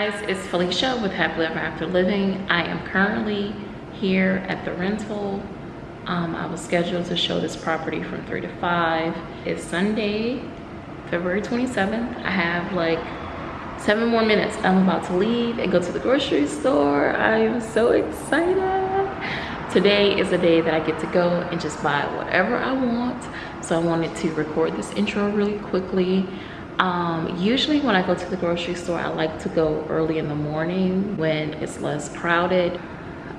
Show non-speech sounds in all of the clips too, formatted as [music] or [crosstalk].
guys, it's Felicia with Happily Ever After Living. I am currently here at the rental. Um, I was scheduled to show this property from 3 to 5. It's Sunday, February 27th. I have like seven more minutes. I'm about to leave and go to the grocery store. I am so excited. Today is a day that I get to go and just buy whatever I want. So I wanted to record this intro really quickly um, usually when I go to the grocery store, I like to go early in the morning when it's less crowded.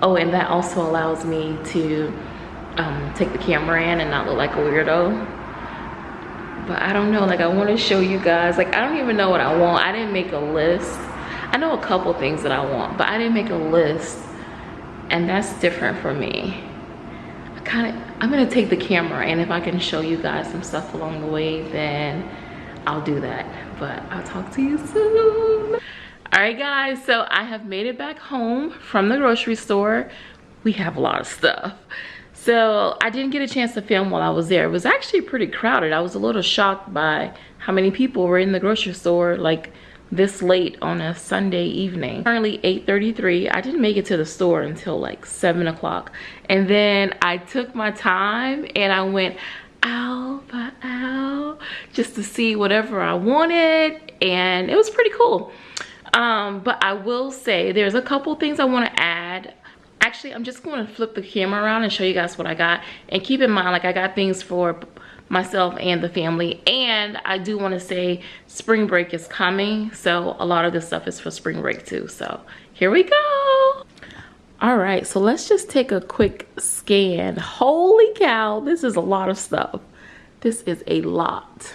Oh, and that also allows me to um, take the camera in and not look like a weirdo. But I don't know, like I want to show you guys, like I don't even know what I want. I didn't make a list. I know a couple things that I want, but I didn't make a list. And that's different for me. I kind of, I'm gonna take the camera and if I can show you guys some stuff along the way, then I'll do that. But I'll talk to you soon. All right, guys, so I have made it back home from the grocery store. We have a lot of stuff. So I didn't get a chance to film while I was there. It was actually pretty crowded. I was a little shocked by how many people were in the grocery store like this late on a Sunday evening. Currently 8.33. I didn't make it to the store until like 7 o'clock. And then I took my time and I went aisle just to see whatever I wanted and it was pretty cool. Um, but I will say there's a couple things I want to add. Actually, I'm just going to flip the camera around and show you guys what I got. And keep in mind, like I got things for myself and the family. And I do want to say spring break is coming. So a lot of this stuff is for spring break too. So here we go. All right, so let's just take a quick scan. Holy cow, this is a lot of stuff. This is a lot.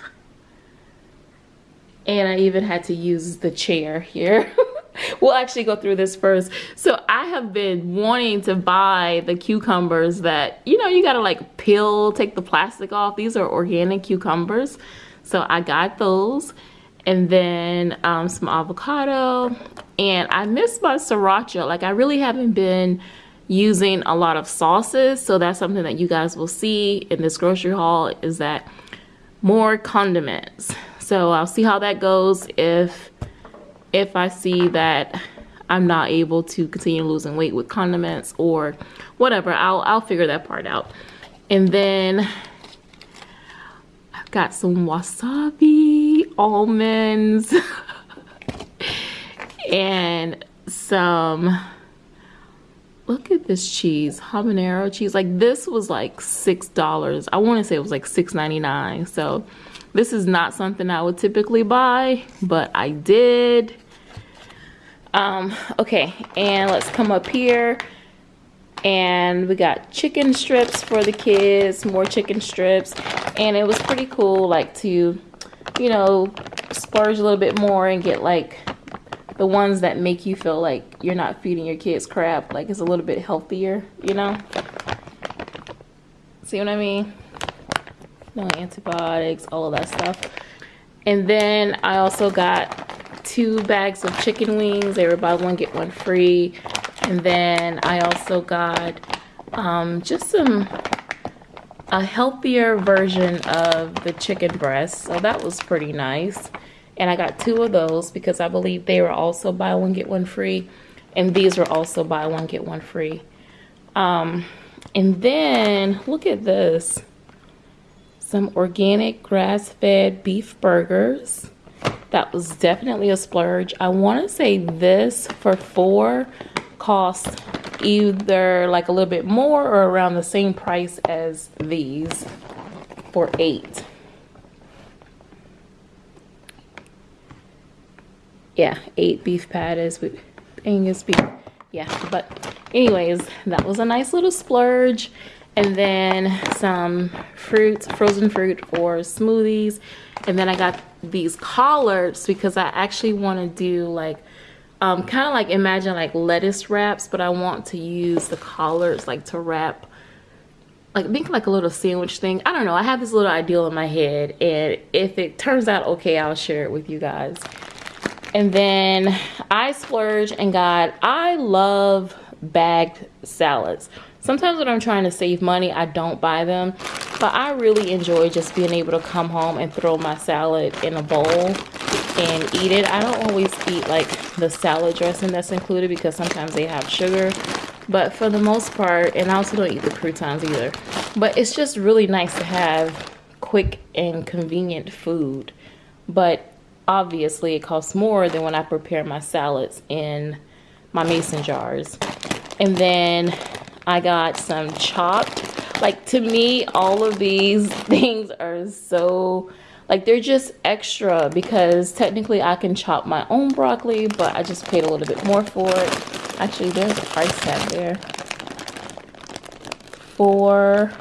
And I even had to use the chair here. [laughs] we'll actually go through this first. So I have been wanting to buy the cucumbers that, you know, you gotta like peel, take the plastic off. These are organic cucumbers. So I got those and then um, some avocado and I miss my sriracha like I really haven't been using a lot of sauces. So that's something that you guys will see in this grocery haul is that more condiments. So I'll see how that goes if if I see that I'm not able to continue losing weight with condiments or whatever. I'll, I'll figure that part out. And then I've got some wasabi almonds [laughs] and some look at this cheese habanero cheese. Like this was like six dollars. I want to say it was like six ninety nine. so this is not something i would typically buy but i did. Um okay and let's come up here. And we got chicken strips for the kids more chicken strips. And it was pretty cool like to you know splurge a little bit more and get like the ones that make you feel like you're not feeding your kids crap like it's a little bit healthier you know? See what i mean? No antibiotics all of that stuff. And then i also got two bags of chicken wings. They were buy one get one free. And then i also got um, just some a healthier version of the chicken breast. So that was pretty nice and I got two of those because I believe they were also buy one get one free. And these were also buy one get one free. Um, and then look at this. Some organic grass-fed beef burgers. That was definitely a splurge. I want to say this for four cost either like a little bit more or around the same price as these for eight yeah, eight beef patties with Angus beef. Yeah, but anyways, that was a nice little splurge. And then some fruit, frozen fruit for smoothies. And then I got these collards because I actually want to do like, um, kind of like imagine like lettuce wraps, but I want to use the collards like to wrap like think like a little sandwich thing. I don't know. I have this little ideal in my head and if it turns out okay, I'll share it with you guys. And then I splurge and got, I love bagged salads. Sometimes when I'm trying to save money, I don't buy them. But I really enjoy just being able to come home and throw my salad in a bowl. and eat it. I don't always eat like the salad dressing that's included because sometimes they have sugar. But for the most part, and I also don't eat the croutons either. But it's just really nice to have quick and convenient food. But obviously it costs more than when I prepare my salads in my mason jars. And then I got some chopped. Like to me, all of these [laughs] things are so like they're just extra because technically I can chop my own broccoli, but I just paid a little bit more for it. Actually, there's a price tag there. For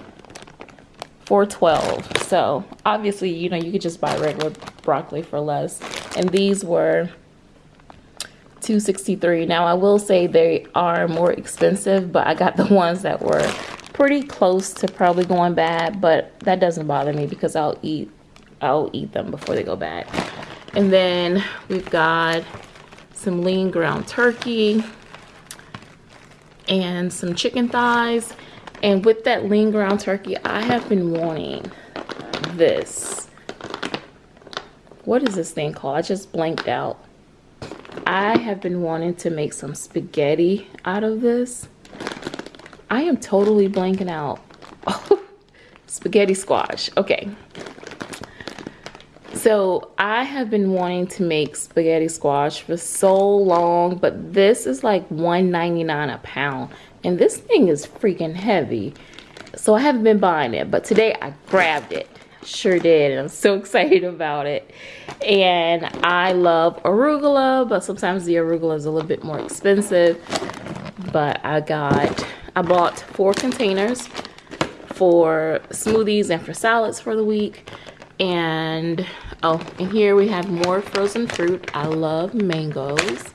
412. So obviously, you know, you could just buy regular broccoli for less. And these were 263. Now I will say they are more expensive, but I got the [laughs] ones that were pretty close to probably going bad, but that doesn't bother me because I'll eat I'll eat them before they go bad. And then we've got some lean ground turkey and some chicken thighs. And with that lean ground turkey, I have been wanting this. What is this thing called? I just blanked out. I have been wanting to make some spaghetti out of this. I am totally blanking out. [laughs] spaghetti squash. Okay, so I have been wanting to make spaghetti squash for so long, but this is like $1.99 a pound. And this thing is freaking heavy. So I haven't been buying it, but today I grabbed it. Sure did, and I'm so [laughs] excited about it. And I love arugula, but sometimes the arugula is a little bit more expensive. But I got, I bought four containers for smoothies and for salads for the week. And oh and here we have more frozen fruit. I love mangoes.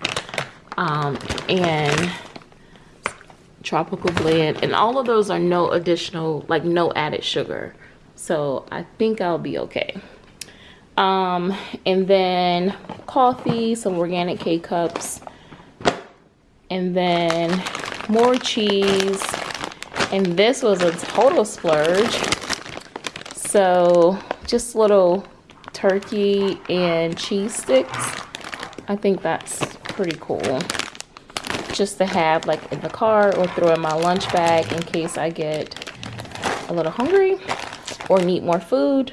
Um, and tropical blend. And all of those are no additional like no added sugar so i think i'll be okay um and then coffee some organic k-cups and then more cheese and this was a total splurge so just little turkey and cheese sticks. I think that's pretty cool. Just to have like in the car or throw in my lunch bag in case I get a little hungry or need more food.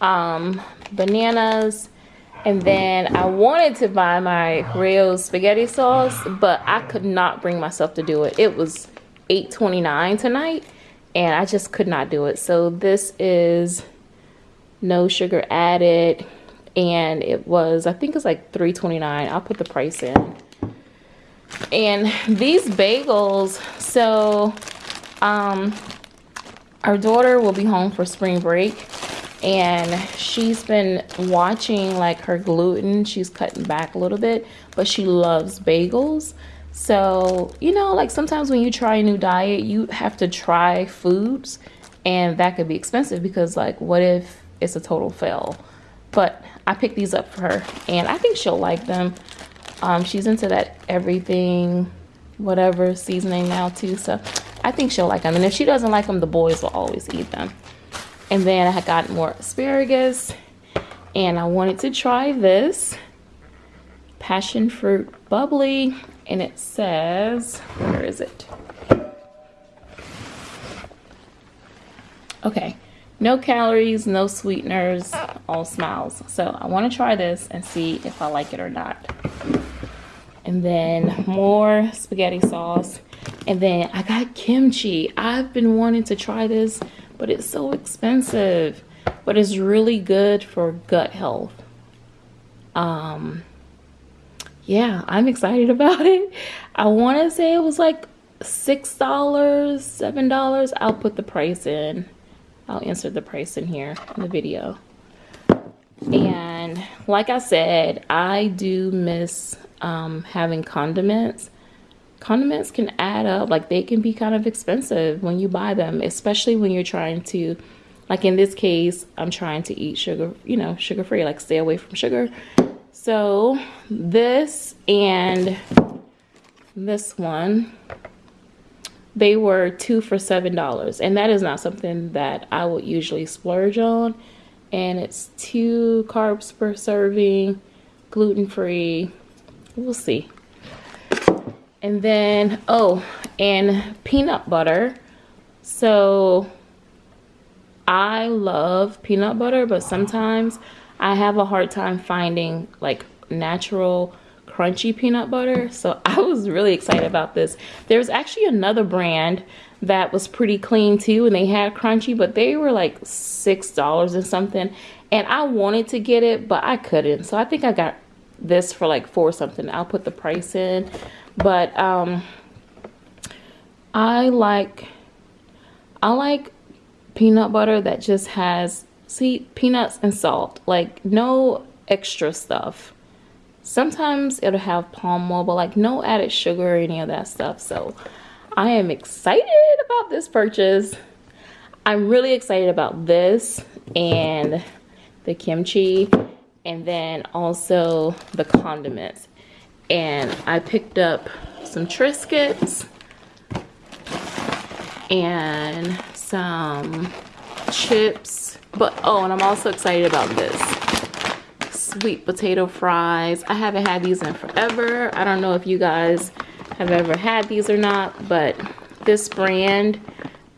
Um, bananas. And then I wanted to buy my real spaghetti sauce, but I could not bring myself to do it. It was 8.29 tonight and I just could not do it. So this is no sugar added and it was i think it's like 3.29 i'll put the price in and these bagels so um our daughter will be home for spring break and she's been watching like her gluten she's cutting back a little bit but she loves bagels so you know like sometimes when you try a new diet you have to try foods and that could be expensive because like what if it's a total fail. But I picked these up for her and I think she'll like them. Um, she's into that everything, whatever seasoning now too. So I think she'll like them. And if she doesn't like them, the boys will always eat them. And then I got more asparagus and I wanted to try this passion fruit bubbly and it says, where is it? Okay, no calories, no sweeteners, all smiles. So I want to try this and see if I like it or not. And then more spaghetti sauce. And then I got kimchi. I've been wanting to try this, but it's so expensive. But it's really good for gut health. Um, yeah, I'm excited [laughs] about it. I want to say it was like $6, $7. I'll put the price in. I'll insert the price in here in the video. And like I said, I do miss um, having condiments. Condiments can add up, like they can be kind of expensive when you buy them, especially when you're trying to, like in this case, I'm trying to eat sugar, you know, sugar free, like stay away from sugar. So this and this one they were two for seven dollars and that is not something that i would usually splurge on and it's two carbs per serving gluten-free. We'll see. And then, oh, and peanut butter. So I love peanut butter, but sometimes I have a hard time finding like natural crunchy peanut butter. So [laughs] I was really excited about this. There's actually another brand that was pretty clean too and they had crunchy, but they were like $6 or something. And I wanted to get it, but I couldn't. So I think I got this for like four something. I'll put the price in. But um I like I like peanut butter that just has see peanuts and salt like no extra stuff. Sometimes it'll have palm oil but like no added sugar or any of that stuff. So i am excited about this purchase. I'm really excited about this and the kimchi and then also the condiments and i picked up some triscuits and some chips. But, oh, and I'm also excited about this. Sweet potato fries. I haven't had these in forever. I don't know if you guys have ever had these or not, but this brand,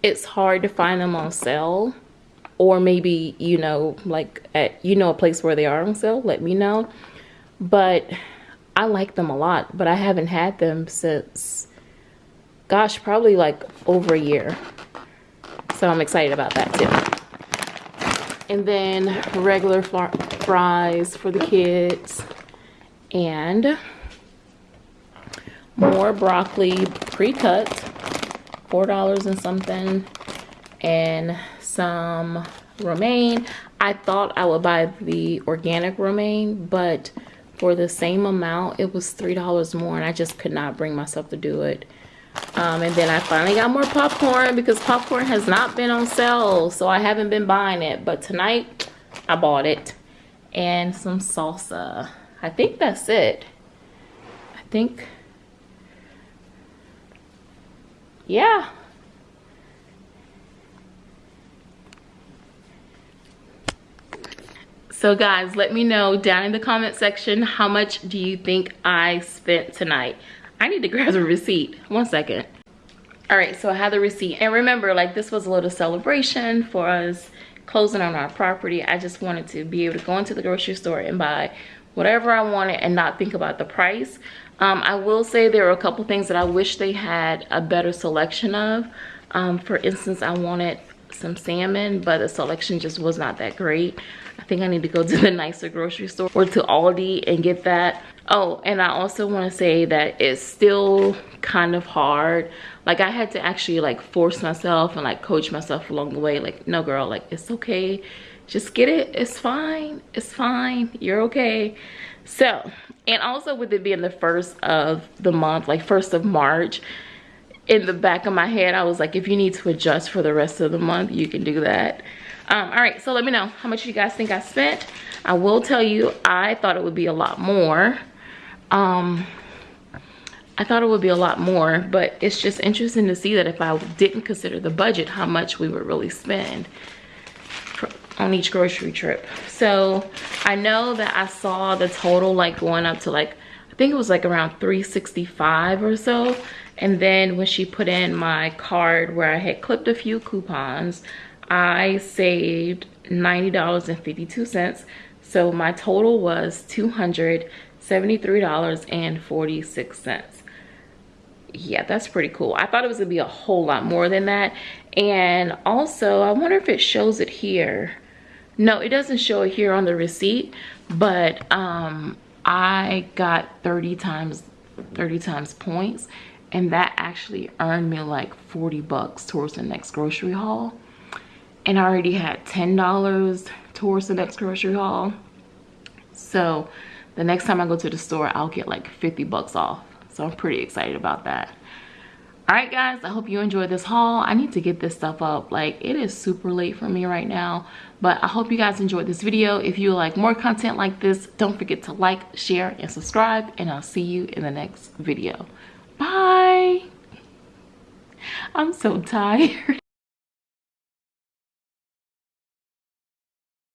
it's hard to find them on sale. Or maybe, you know, like at, you know, a place where they are on sale, let me know. But I like them a lot, but I haven't had them since, gosh, probably like over a year. So I'm excited about that too. And then regular fries for the kids. And more broccoli pre-cut. $4 and something. And some romaine. I thought I would buy the organic romaine, but for the same amount, it was $3 more and I just could not bring myself to do it. Um, and then I finally got more popcorn because popcorn has not been on sale. So I haven't been buying it. But tonight I bought it. And some salsa. I think that's it. I think. Yeah. So guys, let me know down in the comment section how much do you think I spent tonight. I need to grab the receipt. One second. All right, so I have the receipt. And remember, like this was a little celebration for us closing on our property. I just wanted to be able to go into the grocery store and buy whatever I wanted and not think about the price. Um, I will say there are a couple things that I wish they had a better selection of. Um, for instance, I wanted some salmon, but the selection just was not that great. I think I need to go [laughs] to the nicer grocery store or to Aldi and get that. Oh, and I also want to say that it's still kind of hard. Like I had to actually like force myself and like coach myself along the way. Like, no girl, like it's okay. Just get it. It's fine. It's fine. You're okay. So, and also with it being the first of the month, like first of March, in the back of my head, I was like, if you need to adjust for the rest of the month, you can do that. Um, all right, so let me know how much you guys think I spent. I will tell you, I thought it would be a lot more. Um, I thought it would be a lot more, but it's just interesting to see that if I didn't consider the budget, how much we would really spend on each grocery trip. So I know that I saw the total like going up to like, I think it was like around 365 or so. And then when she put in my card where I had clipped a few coupons, I saved $90.52. So my total was $273.46. Yeah, that's pretty cool. I thought it was gonna be a whole lot more than that. And also, I wonder if it shows it here. No, it doesn't show it here on the receipt, but um, I got 30 times 30 times points and that actually earned me like 40 bucks towards the next grocery haul and I already had $10 towards the next grocery haul. So the next time I go to the store, I'll get like 50 bucks off. So I'm pretty excited about that. All right, guys, I hope you enjoyed this haul. I need to get this stuff up. Like, it is super late for me right now. But I hope you guys enjoyed this video. If you like more content like this, don't forget to like, share, and subscribe. And I'll see you in the next video. Bye. I'm so [laughs] tired.